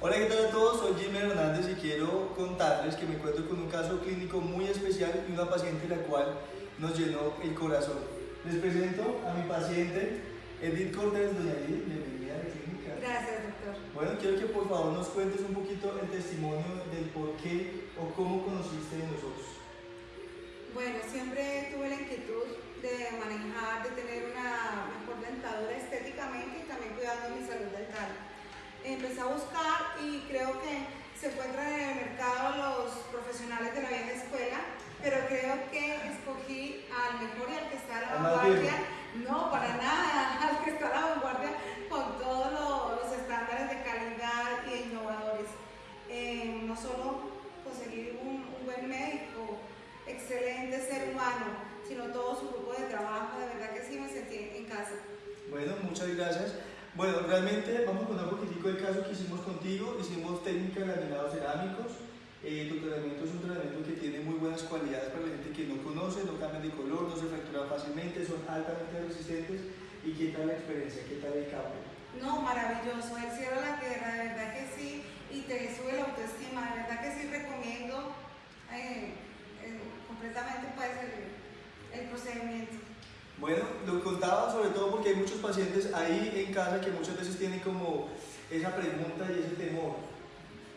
Hola, ¿qué tal a todos? Soy Jimmy Hernández y quiero contarles que me encuentro con un caso clínico muy especial y una paciente la cual nos llenó el corazón. Les presento a mi paciente, Edith Cortés, doña Edith, bienvenida a la clínica. Gracias, doctor. Bueno, quiero que por favor nos cuentes un poquito el testimonio del por qué o cómo conociste de nosotros. Bueno, siempre tuve la inquietud de manejar, de tener una mejor dentadura estéticamente y también cuidando mi salud dental. Empecé a buscar y creo que se encuentran en el mercado los profesionales de la vieja escuela, pero creo que escogí al mejor y al que está a la vanguardia. No, para nada, al que está a la vanguardia con todos lo- los estándares de calidad y innovadores. Eh, no solo conseguir un, un buen médico, excelente ser humano, sino todo su grupo de trabajo, de verdad que sí me sentí en casa. Bueno, muchas gracias. Bueno, realmente vamos a contar un poquitico el caso que hicimos contigo. Hicimos técnica de laminados cerámicos. Eh, tu tratamiento es un tratamiento que tiene muy buenas cualidades para la gente que no conoce, no cambian de color, no se fracturan fácilmente, son altamente resistentes. ¿Y qué tal la experiencia? ¿Qué tal el cambio? No, maravilloso, el cielo a la tierra, de verdad que sí, y te sube la autoestima, de verdad que sí recomiendo eh, eh, completamente pues el, el procedimiento. Bueno, lo contaba sobre todo porque hay muchos pacientes ahí en casa que muchas veces tienen como esa pregunta y ese temor.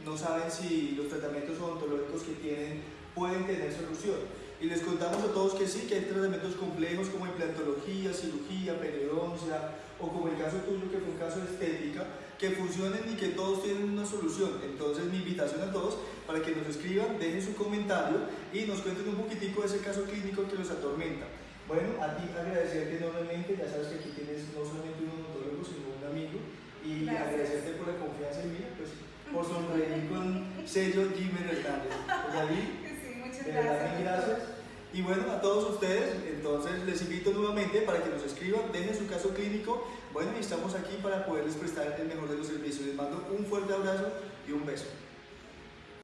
No saben si los tratamientos odontológicos que tienen pueden tener solución. Y les contamos a todos que sí, que hay tratamientos complejos como implantología, cirugía, periodoncia, o como el caso tuyo que fue un caso de estética, que funcionen y que todos tienen una solución. Entonces mi invitación a todos para que nos escriban, dejen su comentario y nos cuenten un poquitico de ese caso clínico que los. Bueno, a ti agradecerte enormemente, ya sabes que aquí tienes no solamente un odontólogo, sino un amigo, y Gracias. agradecerte por la confianza en mí, pues por sonreír con sello Jimmy Hernández. Pues, Sí, muchas de verdad, gracias. gracias. Y bueno, a todos ustedes, entonces les invito nuevamente para que nos escriban, dejen su caso clínico. Bueno, y estamos aquí para poderles prestar el mejor de los servicios. Les mando un fuerte abrazo y un beso.